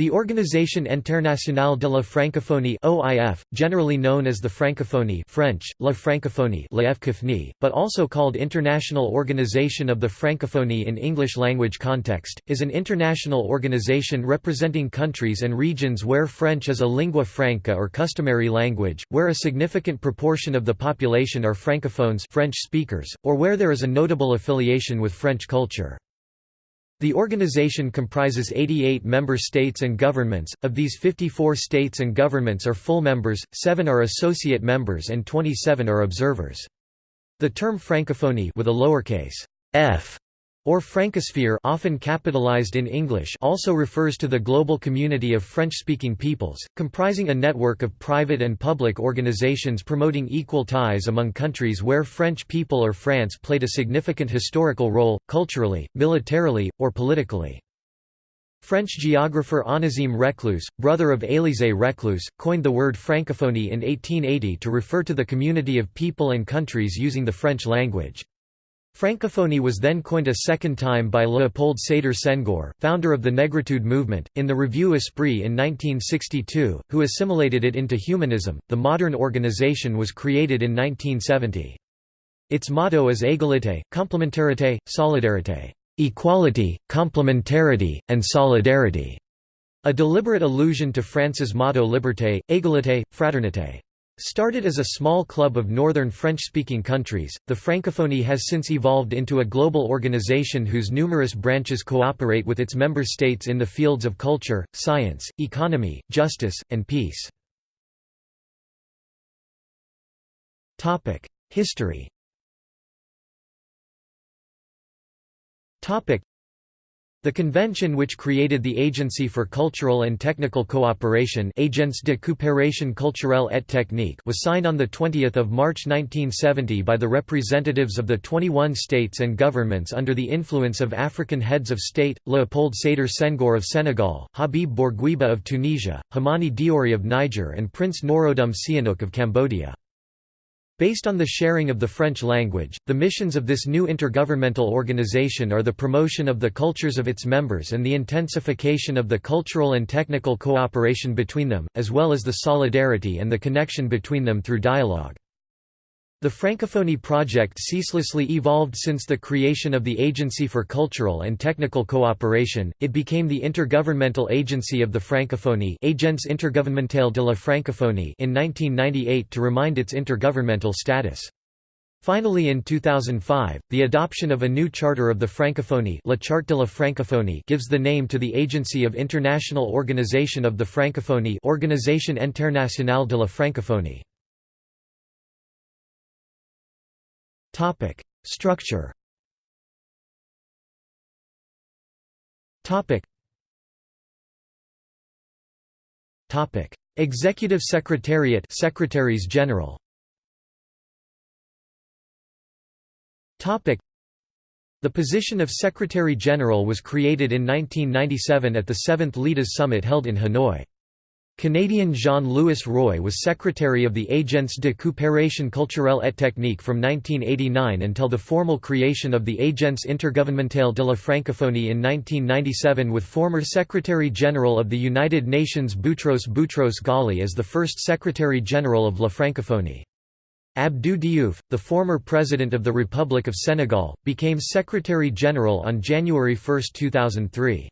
The Organisation Internationale de la Francophonie (OIF), generally known as the Francophonie (French: La Francophonie, but also called International Organization of the Francophonie in English language context, is an international organization representing countries and regions where French is a lingua franca or customary language, where a significant proportion of the population are francophones (French speakers), or where there is a notable affiliation with French culture. The organization comprises 88 member states and governments, of these 54 states and governments are full members, 7 are associate members and 27 are observers. The term francophonie with a lowercase f or francosphere often capitalized in English also refers to the global community of French-speaking peoples, comprising a network of private and public organizations promoting equal ties among countries where French people or France played a significant historical role, culturally, militarily, or politically. French geographer Onésime Reclus, brother of Élisée Reclus, coined the word francophonie in 1880 to refer to the community of people and countries using the French language. Francophonie was then coined a second time by Léopold Sédar Senghor, founder of the Negritude movement, in the Revue Esprit in 1962, who assimilated it into humanism. The modern organization was created in 1970. Its motto is égalité, complémentarité, solidarité, equality, complementarity, and solidarity, a deliberate allusion to France's motto liberté, égalité, fraternité. Started as a small club of northern French-speaking countries, the Francophonie has since evolved into a global organization whose numerous branches cooperate with its member states in the fields of culture, science, economy, justice, and peace. History the convention which created the Agency for Cultural and Technical Cooperation Agence de coopération culturelle et technique was signed on 20 March 1970 by the representatives of the 21 states and governments under the influence of African heads of state, Léopold Sédar Senghor of Senegal, Habib Bourguiba of Tunisia, Hamani Diori of Niger and Prince Norodom Sihanouk of Cambodia. Based on the sharing of the French language, the missions of this new intergovernmental organization are the promotion of the cultures of its members and the intensification of the cultural and technical cooperation between them, as well as the solidarity and the connection between them through dialogue. The Francophonie project ceaselessly evolved since the creation of the Agency for Cultural and Technical Cooperation, it became the Intergovernmental Agency of the Francophonie Agence Intergouvernementale de la Francophonie in 1998 to remind its intergovernmental status. Finally in 2005, the adoption of a new charter of the Francophonie La Charte de la Francophonie gives the name to the Agency of International Organization of the Francophonie Organisation Internationale de la Francophonie. Topic: Structure. Topic. Topic: Executive Secretariat, Secretaries General. Topic. The position of Secretary General was created in 1997 at the 7th LEADES Summit held in Hanoi. Canadian Jean-Louis Roy was secretary of the Agence de coopération culturelle et technique from 1989 until the formal creation of the Agence intergouvernementale de la francophonie in 1997 with former Secretary-General of the United Nations Boutros Boutros Ghali as the first Secretary-General of La Francophonie. Abdou Diouf, the former President of the Republic of Senegal, became Secretary-General on January 1, 2003.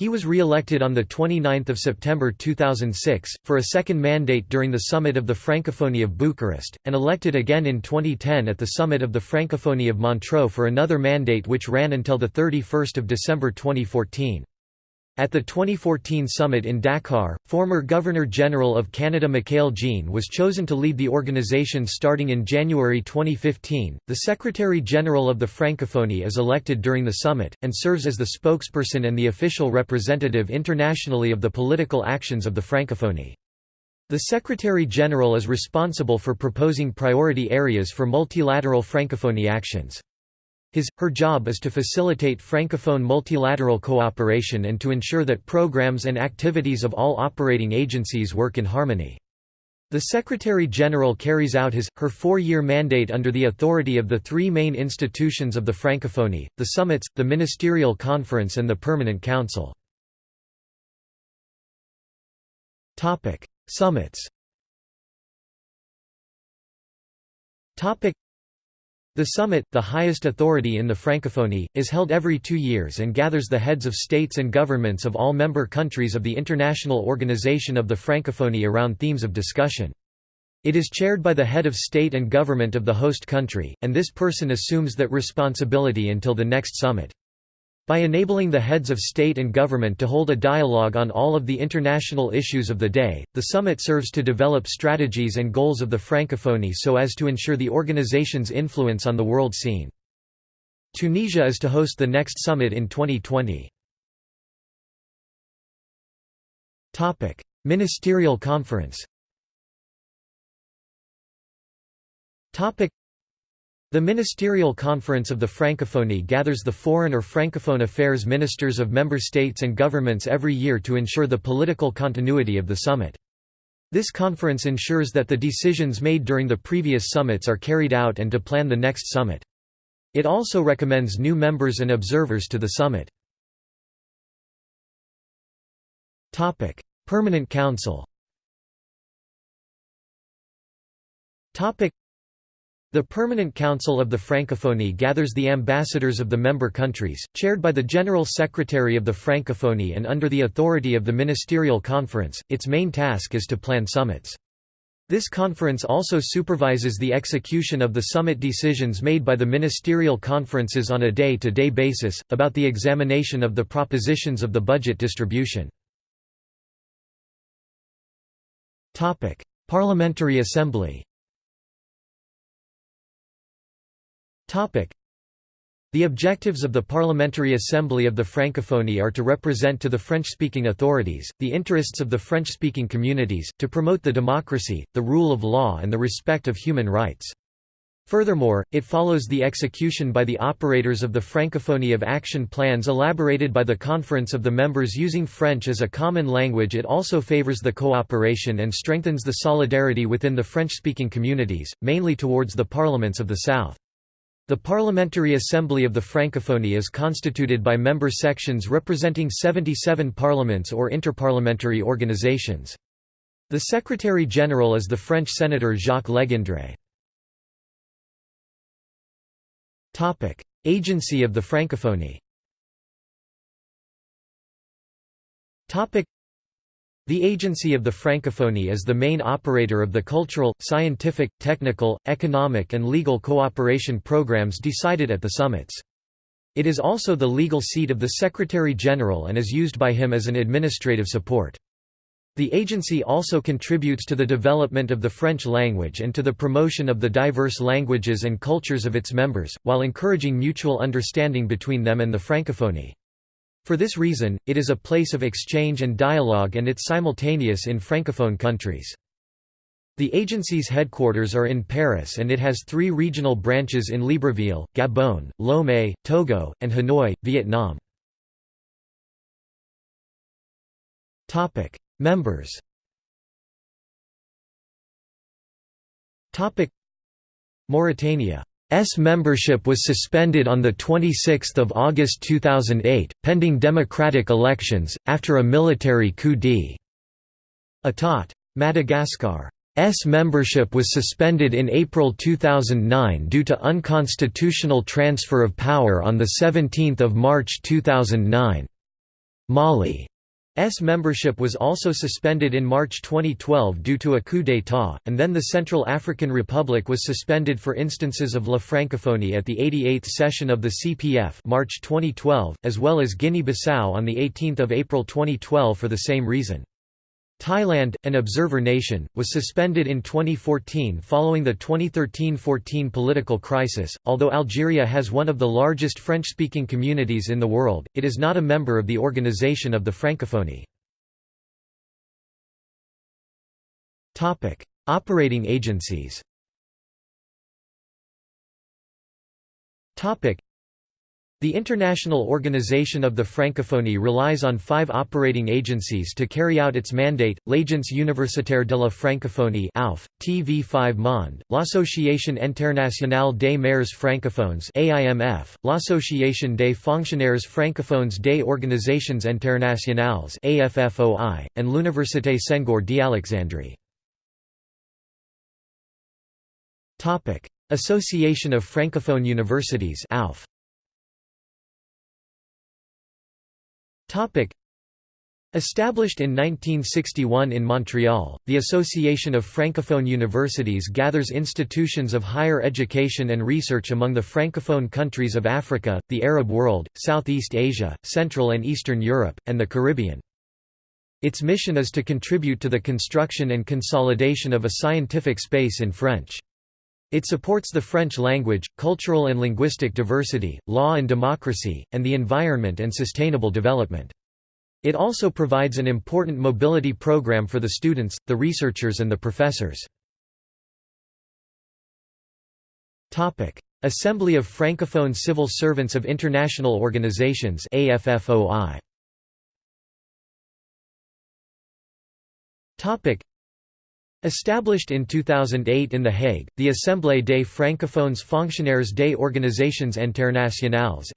He was re-elected on 29 September 2006, for a second mandate during the summit of the Francophonie of Bucharest, and elected again in 2010 at the summit of the Francophonie of Montreux for another mandate which ran until 31 December 2014. At the 2014 summit in Dakar, former Governor-General of Canada Michaëlle Jean was chosen to lead the organization starting in January 2015. The Secretary-General of the Francophonie is elected during the summit, and serves as the spokesperson and the official representative internationally of the political actions of the Francophonie. The Secretary-General is responsible for proposing priority areas for multilateral Francophonie actions. His, her job is to facilitate Francophone multilateral cooperation and to ensure that programs and activities of all operating agencies work in harmony. The Secretary-General carries out his, her four-year mandate under the authority of the three main institutions of the Francophonie, the summits, the Ministerial Conference and the Permanent Council. Summits the summit, the highest authority in the Francophonie, is held every two years and gathers the heads of states and governments of all member countries of the International Organization of the Francophonie around themes of discussion. It is chaired by the head of state and government of the host country, and this person assumes that responsibility until the next summit. By enabling the heads of state and government to hold a dialogue on all of the international issues of the day, the summit serves to develop strategies and goals of the Francophonie so as to ensure the organization's influence on the world scene. Tunisia is to host the next summit in 2020. Ministerial conference the Ministerial Conference of the Francophonie gathers the foreign or francophone affairs ministers of member states and governments every year to ensure the political continuity of the summit. This conference ensures that the decisions made during the previous summits are carried out and to plan the next summit. It also recommends new members and observers to the summit. Permanent Council the Permanent Council of the Francophonie gathers the ambassadors of the member countries, chaired by the General Secretary of the Francophonie and under the authority of the Ministerial Conference. Its main task is to plan summits. This conference also supervises the execution of the summit decisions made by the ministerial conferences on a day-to-day -day basis, about the examination of the propositions of the budget distribution. Parliamentary Assembly The objectives of the Parliamentary Assembly of the Francophonie are to represent to the French-speaking authorities, the interests of the French-speaking communities, to promote the democracy, the rule of law and the respect of human rights. Furthermore, it follows the execution by the operators of the Francophonie of action plans elaborated by the Conference of the Members using French as a common language it also favors the cooperation and strengthens the solidarity within the French-speaking communities, mainly towards the parliaments of the South. The Parliamentary Assembly of the Francophonie is constituted by member sections representing 77 parliaments or interparliamentary organizations. The Secretary-General is the French Senator Jacques Legendre. Agency of the Francophonie the Agency of the Francophonie is the main operator of the cultural, scientific, technical, economic and legal cooperation programs decided at the summits. It is also the legal seat of the Secretary-General and is used by him as an administrative support. The agency also contributes to the development of the French language and to the promotion of the diverse languages and cultures of its members, while encouraging mutual understanding between them and the Francophonie. For this reason, it is a place of exchange and dialogue and it's simultaneous in francophone countries. The agency's headquarters are in Paris and it has three regional branches in Libreville, Gabon, Lomé, Togo, and Hanoi, Vietnam. Members Mauritania S membership was suspended on 26 August 2008, pending democratic elections, after a military coup d'état. Madagascar S membership was suspended in April 2009 due to unconstitutional transfer of power on 17 March 2009. Mali S membership was also suspended in March 2012 due to a coup d'état, and then the Central African Republic was suspended for instances of La Francophonie at the 88th session of the CPF March 2012, as well as Guinea-Bissau on 18 April 2012 for the same reason. Thailand, an observer nation, was suspended in 2014 following the 2013–14 political crisis. Although Algeria has one of the largest French-speaking communities in the world, it is not a member of the Organization of the Francophonie. Topic: Operating agencies. Topic: The International Organization of the Francophonie relies on five operating agencies to carry out its mandate, l'Agence universitaire de la Francophonie AUF, TV5 Monde, l'Association internationale des maires francophones AIMF, l'Association des fonctionnaires francophones des organisations internationales AFFOI, and l'Université Senghor d'Alexandrie. Association of Francophone Universities AUF. Established in 1961 in Montreal, the Association of Francophone Universities gathers institutions of higher education and research among the Francophone countries of Africa, the Arab world, Southeast Asia, Central and Eastern Europe, and the Caribbean. Its mission is to contribute to the construction and consolidation of a scientific space in French. It supports the French language, cultural and linguistic diversity, law and democracy, and the environment and sustainable development. It also provides an important mobility program for the students, the researchers and the professors. Assembly of Francophone Civil Servants of International Organizations AFFOI. Established in 2008 in The Hague, the Assemblée des francophones fonctionnaires des organisations internationales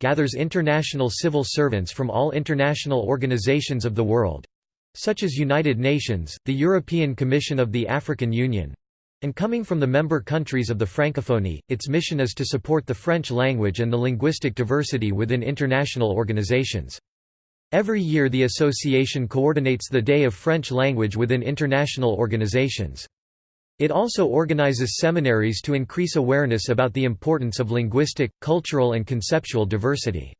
gathers international civil servants from all international organizations of the world—such as United Nations, the European Commission of the African Union, and coming from the member countries of the Francophonie, its mission is to support the French language and the linguistic diversity within international organizations. Every year the association coordinates the Day of French Language within international organizations. It also organizes seminaries to increase awareness about the importance of linguistic, cultural and conceptual diversity.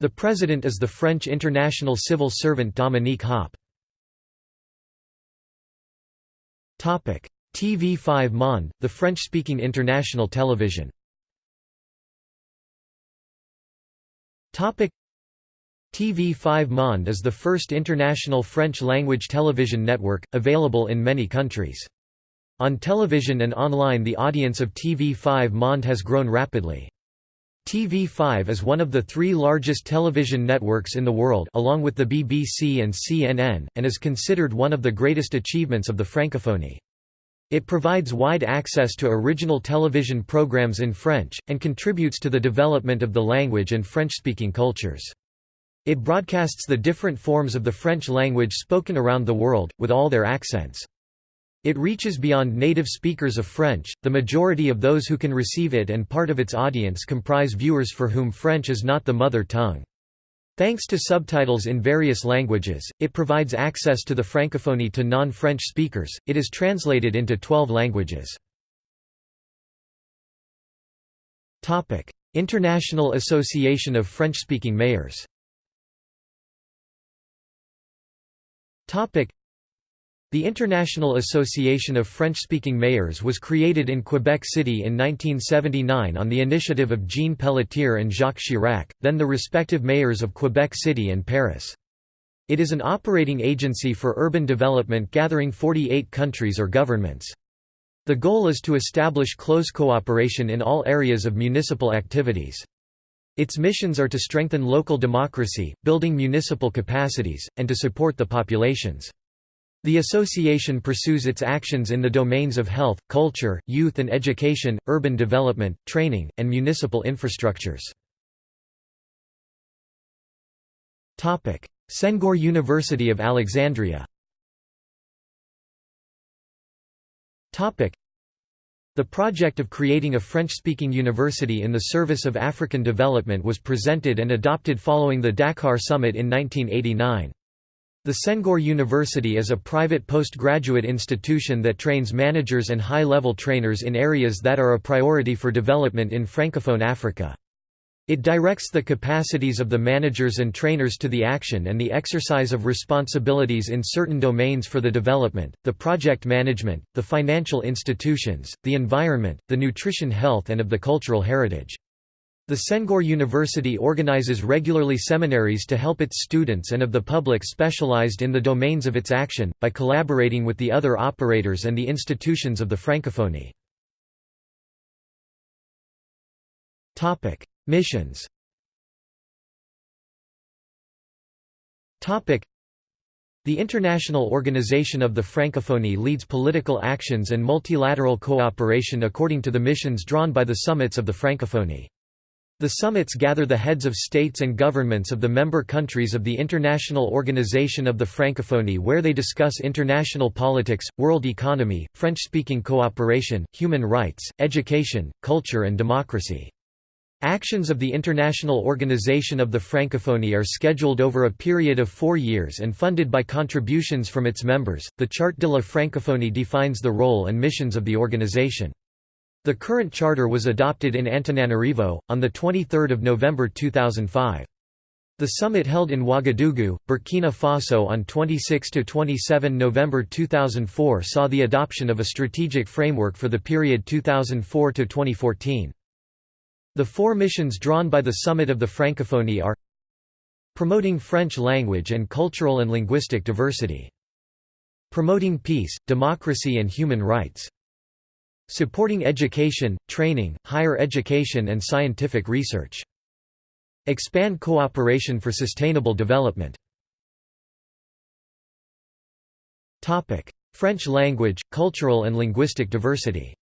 The president is the French international civil servant Dominique Hoppe. TV5 Monde, the French-speaking international television TV5 Monde is the first international French-language television network, available in many countries. On television and online the audience of TV5 Monde has grown rapidly. TV5 is one of the three largest television networks in the world along with the BBC and CNN, and is considered one of the greatest achievements of the Francophonie. It provides wide access to original television programs in French, and contributes to the development of the language and French-speaking cultures. It broadcasts the different forms of the French language spoken around the world, with all their accents. It reaches beyond native speakers of French, the majority of those who can receive it and part of its audience comprise viewers for whom French is not the mother tongue. Thanks to subtitles in various languages, it provides access to the Francophonie to non-French speakers, it is translated into 12 languages. International Association of French-Speaking Mayors The International Association of French-Speaking Mayors was created in Quebec City in 1979 on the initiative of Jean Pelletier and Jacques Chirac, then the respective mayors of Quebec City and Paris. It is an operating agency for urban development gathering 48 countries or governments. The goal is to establish close cooperation in all areas of municipal activities. Its missions are to strengthen local democracy, building municipal capacities, and to support the populations. The association pursues its actions in the domains of health, culture, youth and education, urban development, training, and municipal infrastructures. Senghor University of Alexandria the project of creating a French-speaking university in the service of African development was presented and adopted following the Dakar Summit in 1989. The Senghor University is a private postgraduate institution that trains managers and high-level trainers in areas that are a priority for development in Francophone Africa. It directs the capacities of the managers and trainers to the action and the exercise of responsibilities in certain domains for the development, the project management, the financial institutions, the environment, the nutrition health and of the cultural heritage. The Senghor University organizes regularly seminaries to help its students and of the public specialized in the domains of its action, by collaborating with the other operators and the institutions of the Francophonie. Missions the International Organization of the Francophonie leads political actions and multilateral cooperation according to the missions drawn by the summits of the Francophonie. The summits gather the heads of states and governments of the member countries of the International Organization of the Francophonie where they discuss international politics, world economy, French-speaking cooperation, human rights, education, culture and democracy. Actions of the International Organization of the Francophonie are scheduled over a period of four years and funded by contributions from its members. The Charte de la Francophonie defines the role and missions of the organization. The current charter was adopted in Antananarivo, on 23 November 2005. The summit held in Ouagadougou, Burkina Faso on 26–27 November 2004 saw the adoption of a strategic framework for the period 2004–2014. The four missions drawn by the Summit of the Francophonie are Promoting French language and cultural and linguistic diversity. Promoting peace, democracy and human rights. Supporting education, training, higher education and scientific research. Expand cooperation for sustainable development. French language, cultural and linguistic diversity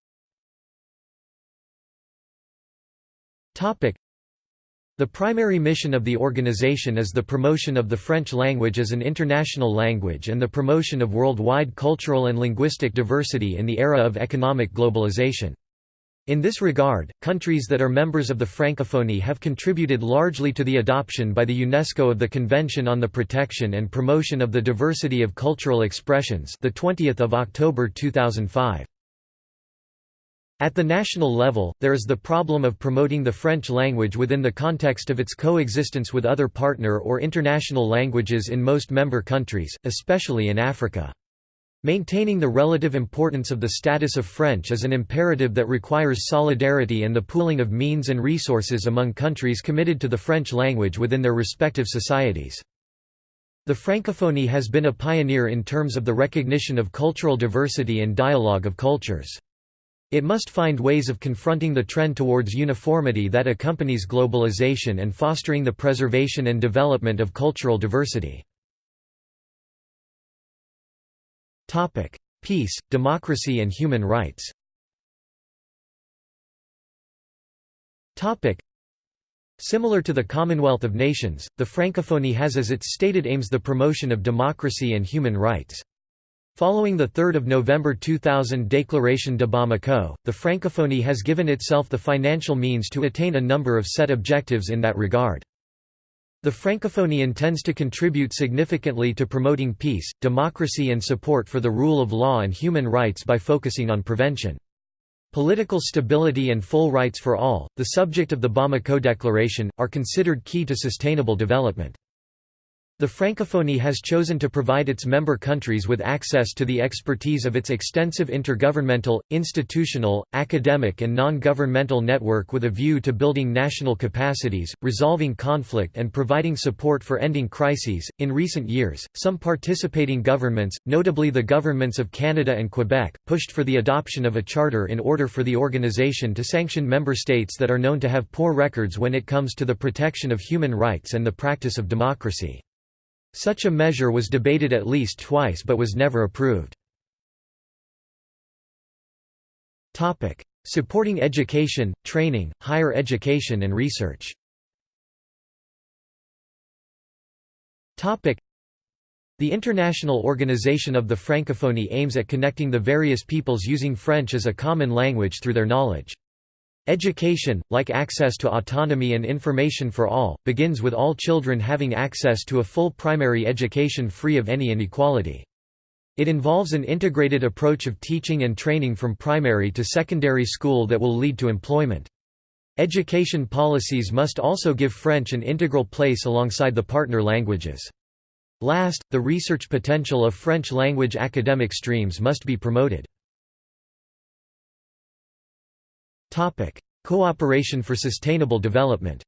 The primary mission of the organization is the promotion of the French language as an international language and the promotion of worldwide cultural and linguistic diversity in the era of economic globalization. In this regard, countries that are members of the Francophonie have contributed largely to the adoption by the UNESCO of the Convention on the Protection and Promotion of the Diversity of Cultural Expressions the 20th of October 2005. At the national level, there is the problem of promoting the French language within the context of its coexistence with other partner or international languages in most member countries, especially in Africa. Maintaining the relative importance of the status of French is an imperative that requires solidarity and the pooling of means and resources among countries committed to the French language within their respective societies. The Francophonie has been a pioneer in terms of the recognition of cultural diversity and dialogue of cultures. It must find ways of confronting the trend towards uniformity that accompanies globalization and fostering the preservation and development of cultural diversity. Peace, democracy and human rights Similar to the Commonwealth of Nations, the Francophonie has as its stated aims the promotion of democracy and human rights. Following the 3 November 2000 Déclaration de Bamako, the Francophonie has given itself the financial means to attain a number of set objectives in that regard. The Francophonie intends to contribute significantly to promoting peace, democracy and support for the rule of law and human rights by focusing on prevention. Political stability and full rights for all, the subject of the Bamako Declaration, are considered key to sustainable development. The Francophonie has chosen to provide its member countries with access to the expertise of its extensive intergovernmental, institutional, academic and non-governmental network with a view to building national capacities, resolving conflict and providing support for ending crises. In recent years, some participating governments, notably the governments of Canada and Quebec, pushed for the adoption of a charter in order for the organization to sanction member states that are known to have poor records when it comes to the protection of human rights and the practice of democracy. Such a measure was debated at least twice but was never approved. Supporting education, training, higher education and research the International Organization of the Francophonie aims at connecting the various peoples using French as a common language through their knowledge. Education, like access to autonomy and information for all, begins with all children having access to a full primary education free of any inequality. It involves an integrated approach of teaching and training from primary to secondary school that will lead to employment. Education policies must also give French an integral place alongside the partner languages. Last, the research potential of French language academic streams must be promoted. Cooperation for sustainable development.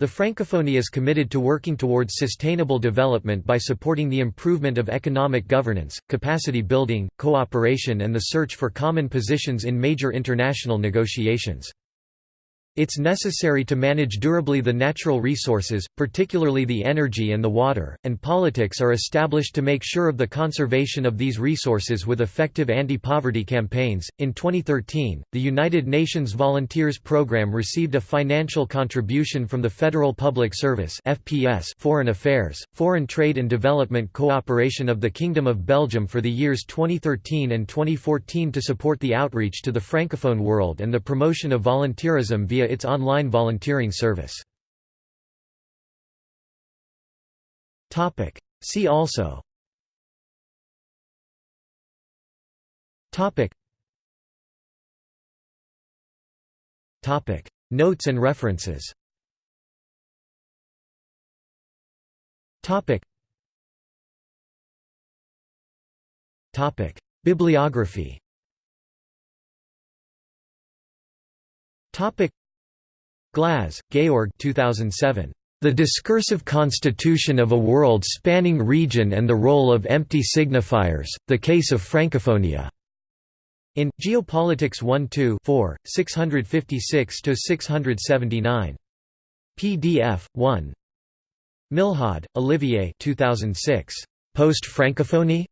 The Francophonie is committed to working towards sustainable development by supporting the improvement of economic governance, capacity building, cooperation and the search for common positions in major international negotiations. It's necessary to manage durably the natural resources, particularly the energy and the water, and politics are established to make sure of the conservation of these resources with effective anti-poverty campaigns. In 2013, the United Nations Volunteers Program received a financial contribution from the Federal Public Service (FPS) Foreign Affairs, Foreign Trade and Development Cooperation of the Kingdom of Belgium for the years 2013 and 2014 to support the outreach to the francophone world and the promotion of volunteerism via its online volunteering service. See also. Topic. Topic. Notes and references. Topic. Topic. Bibliography. Topic Glaz, Georg 2007. The Discursive Constitution of a World-Spanning Region and the Role of Empty Signifiers, The Case of Francophonia. In, Geopolitics 1-2 4, 656–679. PDF, 1. Milhaud, Olivier 2006. Post-Francophonie?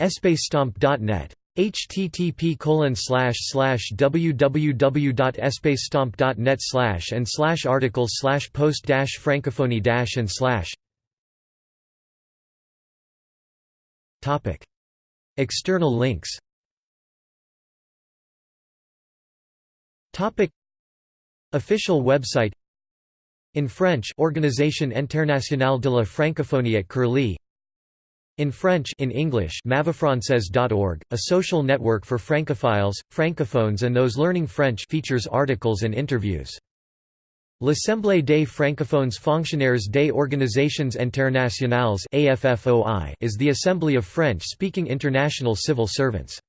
EspacesTemps.net http www.espacestemps.net slash and slash articles slash post dash francophonie dash and slash. Topic. External links. Topic. Official website. In French Organisation Internationale de la Francophonie at Curlie in French in English mavafrancaise.org, a social network for francophiles, francophones and those learning French features articles and interviews. L'Assemblée des francophones fonctionnaires des organisations internationales is the assembly of French-speaking international civil servants.